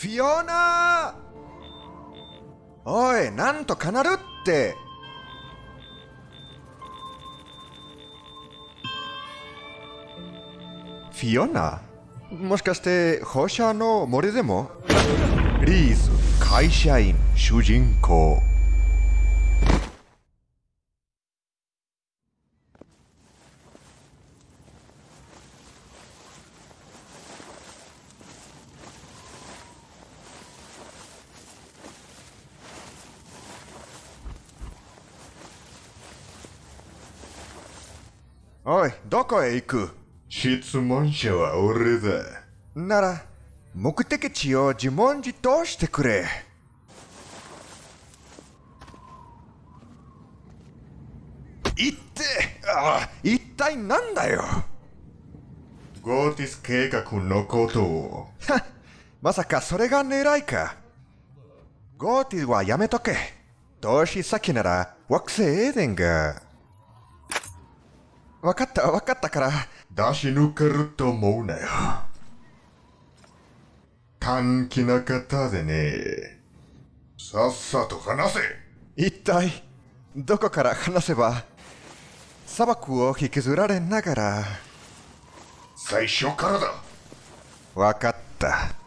フィオナおい、なんとかなるって。フィオナもしかして放射の森でも？リーズ、会社員、主人公。おい、どこへ行く？質問者は俺だ。なら、目的地を自問自答してくれ。言って、ああ、一体なんだよ？ゴーティス計画のことを。は まさかそれが狙いか。ゴーティはやめとけ。投資先なら惑星エーデンが。わかったわかったから、出し抜けると思うなよ。短気な方でね。さっさと話せ。一体どこから話せば砂漠を引きずられながら。最初からだ。わかった